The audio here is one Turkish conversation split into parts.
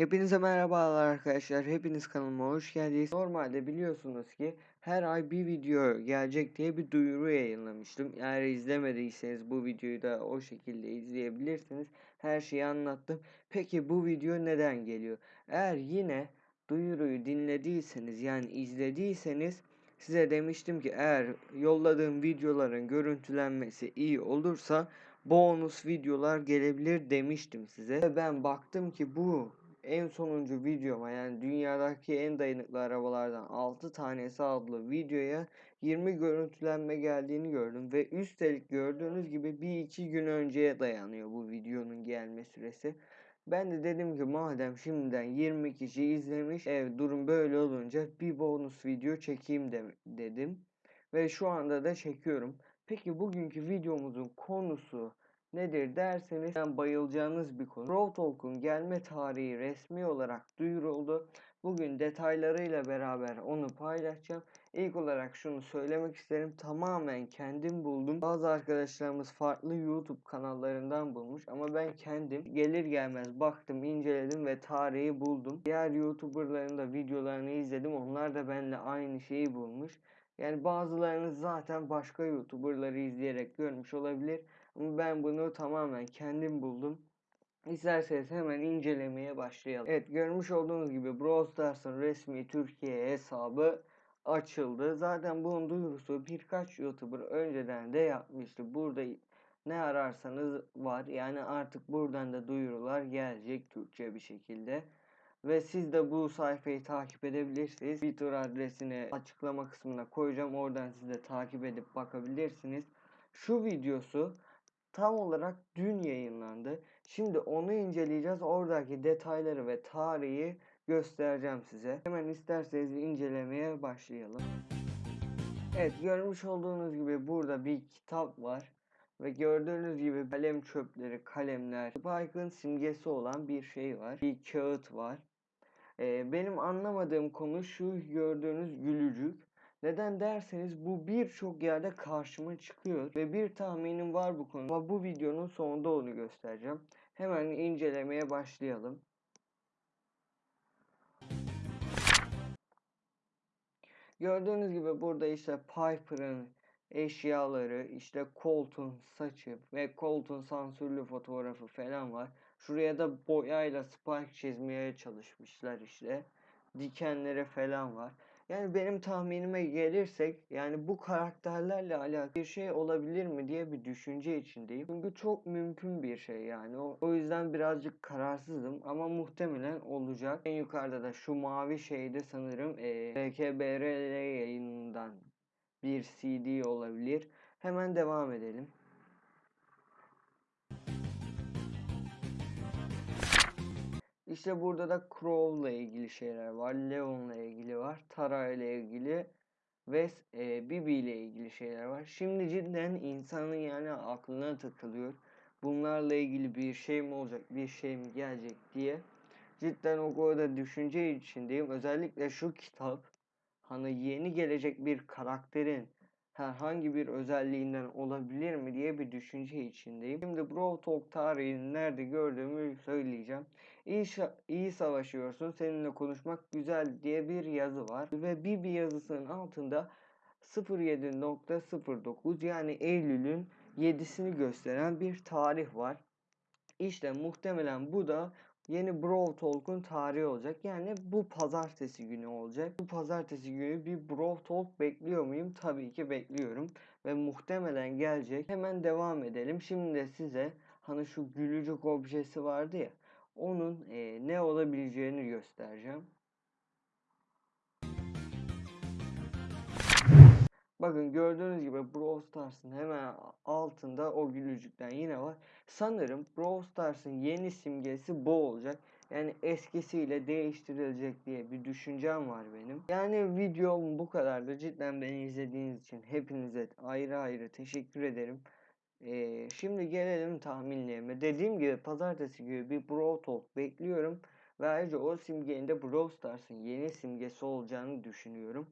Hepinize merhabalar arkadaşlar. Hepiniz kanalıma hoş geldiniz. Normalde biliyorsunuz ki her ay bir video gelecek diye bir duyuru yayınlamıştım. Eğer izlemediyseniz bu videoyu da o şekilde izleyebilirsiniz. Her şeyi anlattım. Peki bu video neden geliyor? Eğer yine duyuruyu dinlediyseniz yani izlediyseniz size demiştim ki eğer yolladığım videoların görüntülenmesi iyi olursa bonus videolar gelebilir demiştim size. Ve ben baktım ki bu en sonuncu videoma yani dünyadaki en dayanıklı arabalardan 6 tanesi adlı videoya 20 görüntülenme geldiğini gördüm ve üstelik gördüğünüz gibi bir iki gün önceye dayanıyor bu videonun gelme süresi. Ben de dedim ki madem şimdiden 20 kişi izlemiş ev durum böyle olunca bir bonus video çekeyim de, dedim. Ve şu anda da çekiyorum. Peki bugünkü videomuzun konusu nedir derseniz bayılacağınız bir konu. Raw Talk'un gelme tarihi resmi olarak duyuruldu. Bugün detaylarıyla beraber onu paylaşacağım. İlk olarak şunu söylemek isterim. Tamamen kendim buldum. Bazı arkadaşlarımız farklı YouTube kanallarından bulmuş ama ben kendim gelir gelmez baktım, inceledim ve tarihi buldum. Diğer YouTuber'ların da videolarını izledim. Onlar da benimle aynı şeyi bulmuş. Yani bazılarınız zaten başka YouTuber'ları izleyerek görmüş olabilir. Ama ben bunu tamamen kendim buldum. İsterseniz hemen incelemeye başlayalım. Evet görmüş olduğunuz gibi Brawl Stars'ın resmi Türkiye hesabı açıldı. Zaten bunun duyurusu birkaç YouTuber önceden de yapmıştı. Burada ne ararsanız var. Yani artık buradan da duyurular gelecek Türkçe bir şekilde. Ve siz de bu sayfayı takip edebilirsiniz. Twitter adresini açıklama kısmına koyacağım. Oradan siz de takip edip bakabilirsiniz. Şu videosu tam olarak dün yayınlandı. Şimdi onu inceleyeceğiz. Oradaki detayları ve tarihi göstereceğim size. Hemen isterseniz incelemeye başlayalım. Evet görmüş olduğunuz gibi burada bir kitap var. Ve gördüğünüz gibi kalem çöpleri, kalemler, Spike'ın simgesi olan bir şey var. Bir kağıt var. Ee, benim anlamadığım konu şu gördüğünüz gülücük. Neden derseniz bu birçok yerde karşıma çıkıyor ve bir tahminim var bu konuda ama bu videonun sonunda onu göstereceğim. Hemen incelemeye başlayalım. Gördüğünüz gibi burada işte Piper'ın eşyaları, işte Colt'un saçı ve Colt'un sansürlü fotoğrafı falan var. Şuraya da boyayla Spike çizmeye çalışmışlar işte. Dikenleri falan var. Yani benim tahminime gelirsek yani bu karakterlerle alakalı bir şey olabilir mi diye bir düşünce içindeyim. Çünkü çok mümkün bir şey yani. O, yüzden birazcık kararsızım ama muhtemelen olacak. En yukarıda da şu mavi şeyde sanırım e, BKBRL yayınından bir CD olabilir. Hemen devam edelim. İşte burada da Crow'la ilgili şeyler var. Leon'la ilgili var. Tara ile ilgili ve e, Bibi ile ilgili şeyler var. Şimdi cidden insanın yani aklına takılıyor. Bunlarla ilgili bir şey mi olacak, bir şey mi gelecek diye. Cidden o konuda düşünce içindeyim. Özellikle şu kitap hani yeni gelecek bir karakterin herhangi bir özelliğinden olabilir mi diye bir düşünce içindeyim. Şimdi Brawl Talk tarihini nerede gördüğümü söyleyeceğim. İyi, iyi savaşıyorsun, seninle konuşmak güzel diye bir yazı var. Ve bir bir yazısının altında 07.09 yani Eylül'ün 7'sini gösteren bir tarih var. İşte muhtemelen bu da yeni Brawl Talk'un tarihi olacak. Yani bu pazartesi günü olacak. Bu pazartesi günü bir Brawl Talk bekliyor muyum? Tabii ki bekliyorum. Ve muhtemelen gelecek. Hemen devam edelim. Şimdi de size hani şu gülücük objesi vardı ya. Onun e, ne olabileceğini göstereceğim. Bakın gördüğünüz gibi Brawl Stars'ın hemen altında o gülücükten yine var. Sanırım Brawl Stars'ın yeni simgesi bu olacak. Yani eskisiyle değiştirilecek diye bir düşüncem var benim. Yani videom bu kadardı. Cidden beni izlediğiniz için hepinize ayrı ayrı teşekkür ederim. Ee, şimdi gelelim tahminlerime. Dediğim gibi pazartesi gibi bir Brawl Talk bekliyorum. Ve ayrıca o simgenin de Brawl Stars'ın yeni simgesi olacağını düşünüyorum.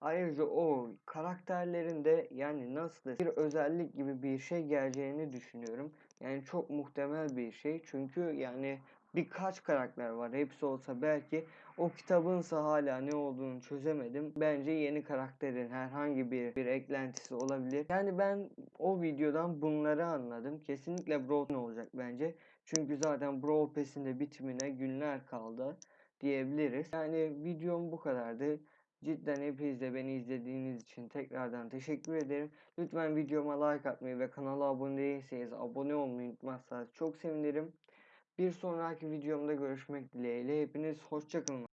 Ayrıca o karakterlerinde yani nasıl bir özellik gibi bir şey geleceğini düşünüyorum. Yani çok muhtemel bir şey. Çünkü yani birkaç karakter var. Hepsi olsa belki o kitabınsa hala ne olduğunu çözemedim. Bence yeni karakterin herhangi bir bir eklentisi olabilir. Yani ben o videodan bunları anladım. Kesinlikle Brawl olacak bence. Çünkü zaten Brawl Pass'in de bitimine günler kaldı diyebiliriz. Yani videom bu kadardı. Cidden hepiniz de beni izlediğiniz için tekrardan teşekkür ederim. Lütfen videoma like atmayı ve kanala abone değilseniz abone olmayı unutmazsanız çok sevinirim. Bir sonraki videomda görüşmek dileğiyle. Hepiniz hoşçakalın.